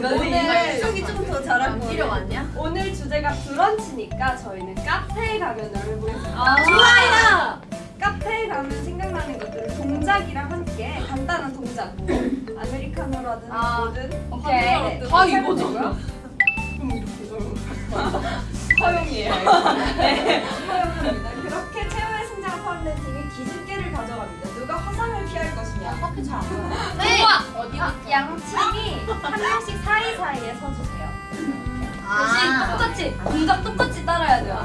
오늘 쪽이 좀 더 잘할 거 필요 많냐? 오늘 주제가 브런치니까 저희는 카페에 가면을 해보겠습니다. 아, 좋아요. 카페에 가면 생각나는 것들을 동작이랑 함께 간단한 동작, 뭐 아메리카노라든 아, 뭐든 오케이. 네, 다. 이거죠. 그럼 이렇게 허용이에요. 허용합니다. 그렇게 최후의 승자가 포함된 팀이 기습계를 가져갑니다. 누가 화상을 피할 것이냐. 커피 잘안 먹어. 네. 어디가? 양 팀이 한 명씩 사이사이에 서주세요. 대신 똑같이 동작 똑같이 따라야 돼요.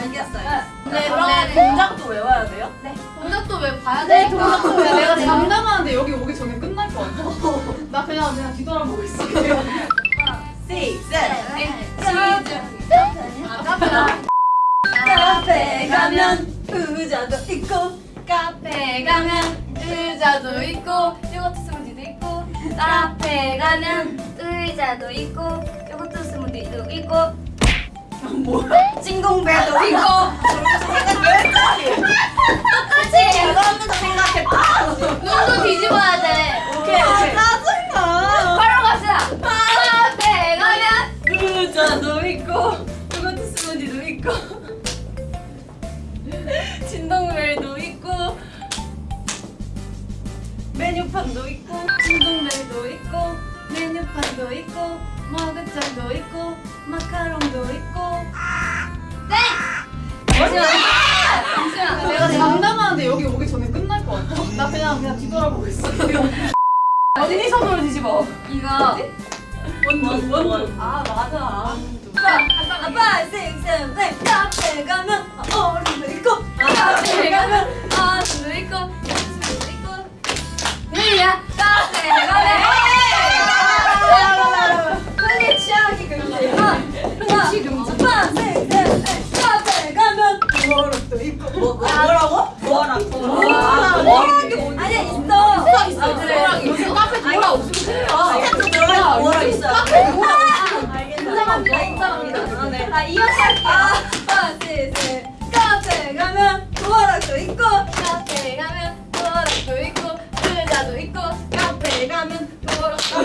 알겠어요. 네, 그럼 네. 동작도 외워야 돼요? 동작도 왜 봐야 네, 돼? 동작도 왜 내가? 장담하는데 여기 오기 전에 끝날 것 같아. 나 그냥 그냥 뒤돌아보고 있어. Six, seven, 아, 카페라. 카페 가면 의자도 있고 카페 가면 의자도 있고 요거트 스무디도 있고 카페 가면 의자도 있고 요거트 스무디도 있고 징공배도 있고 똑같이 그거는 생각했다. 눈도 뒤집어야 돼 오케이, 오케이. 짜증나. 바로 갑시다 카페 가면 의자도 있고 요거트 스무디도 있고 잠시만. 잠시만. 내가 장담하는데 여기 오기 전에 끝날 것 같아. 나 그냥 그냥 뒤돌아보고 있어. 어디 손으로 뒤집어. 이거 원두 원두 아 맞아. 아빠 아빠 쌩쌩쌩 카페 가면 어른도 있고 카페 가면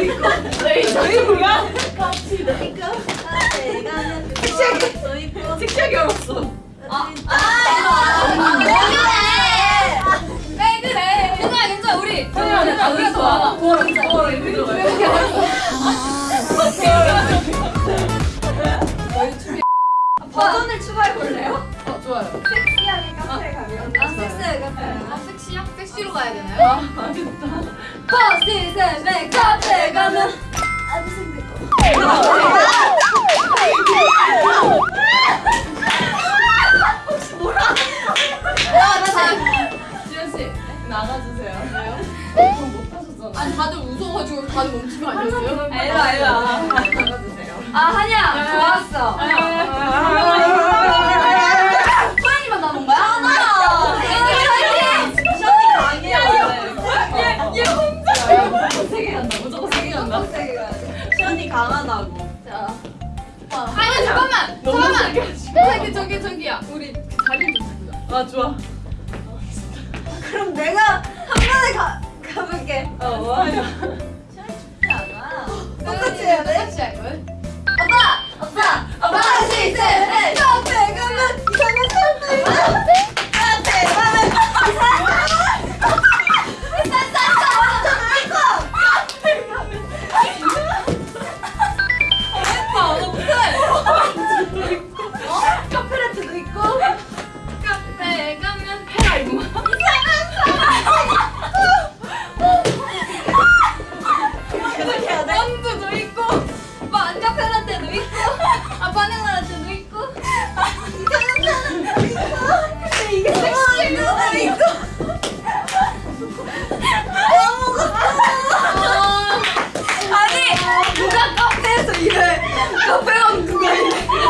도락도 있고 의자도 뭐야? 커피도 있고 카페 가면 워락도 있고 섹시하게 얼었어 아, 아, 왜 그래? 섹시로 가야 되나요? 버스 쌤의 카페 가면 아무 생각 야, 나 잘. 지현 씨. 나가주세요 왜요? 그럼 못하셨잖아 아니, 다들 웃어가지고 다들 멈춘 거 아니었어요? 알라 알라 나가주세요 아 한야 좋았어. 세개 간다 무조건 간다 세게 돼. 션이 강하다고 자. 아니, 잠깐만. 잠깐만. 저기, 저기, 저기야. 우리 자리 좀 바꾸자. 아 좋아 그럼 내가 한 번에 가 가볼게. 어 뭐하냐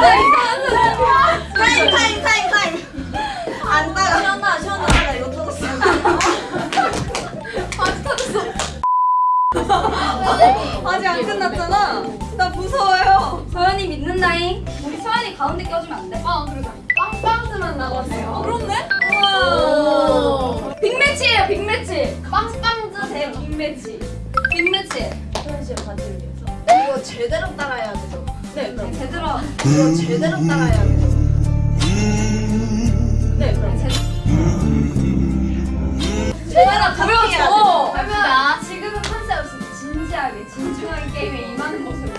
타임 타임 타임 타임 안 따라 시원아 시원아 나 이거 터졌어 바지 터졌어. 아직 안 끝났잖아. 나 무서워요. 서연이 믿는다잉 우리 서연이 가운데 껴주면 안 돼? 아, 그러자. 빵빵즈만 나왔네요. 그렇네? 오. 빅매치예요 빅매치 빵빵즈 대 빅매치 빅매치 서연 씨의 바지를 위해서 이거 제대로 따라해야 되죠. 네 그럼 제대로 그거 제대로 따라해야 되죠. 네 그럼 제대로 보여줘. 해봅니다. 지금은 컨셉 없이 진지하게 진중하게 게임에 임하는 모습을.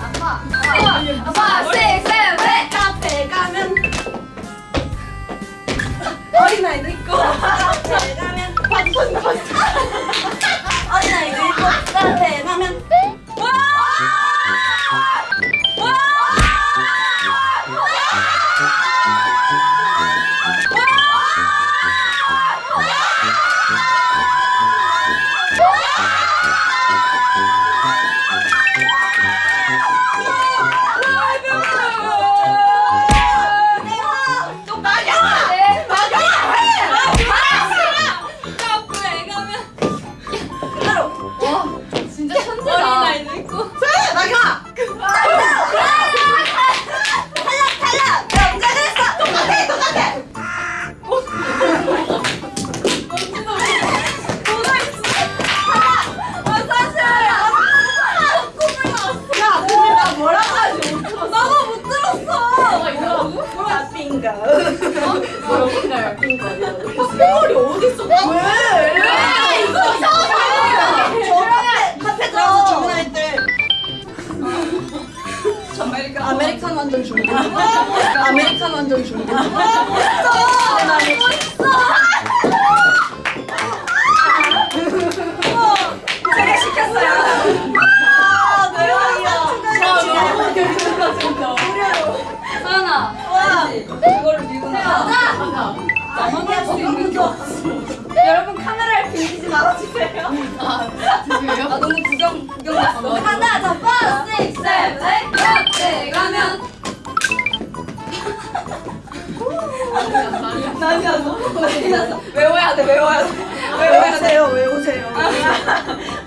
아빠, 아빠, 아빠, 셋, 셋, 넷. 카페 가면 어린아이도 있고 카페 가면 바쁜 거. 어린아이도 있고 카페 가면 핑가. 뭐인가요? 핑거리 어딨어? 왜? 왜? 이거 이상하게. 저 카페 들어서 주문할 때 아메리카 아메리카노 한잔 준비. 아메리카노 한잔 준비. 제가 나만 할수 있는 게 없어 여러분 카메라를 빌리지 말아주세요. 드디어요? 아 너무 구경 구경 났어 하나, 더, 파, 식, 셋, 넷. 카페 가면. 난이 났어 난이 났어 외워야 돼 외워야 돼 외워야 돼 외우세요, 외우세요.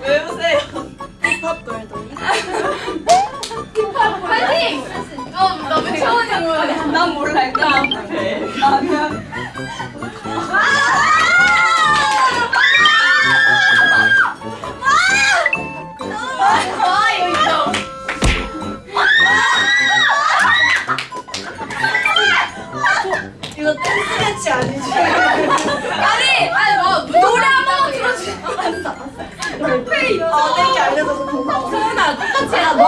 외우세요 힙합 돌돌이. 파이팅! 어, 나왜 채원이 뭐야? 난 몰라 아, 아니지? 아니, 아니, 뭐. 아, 땡기 알려줘서 고마워. 서연아, 똑같이 해라. 너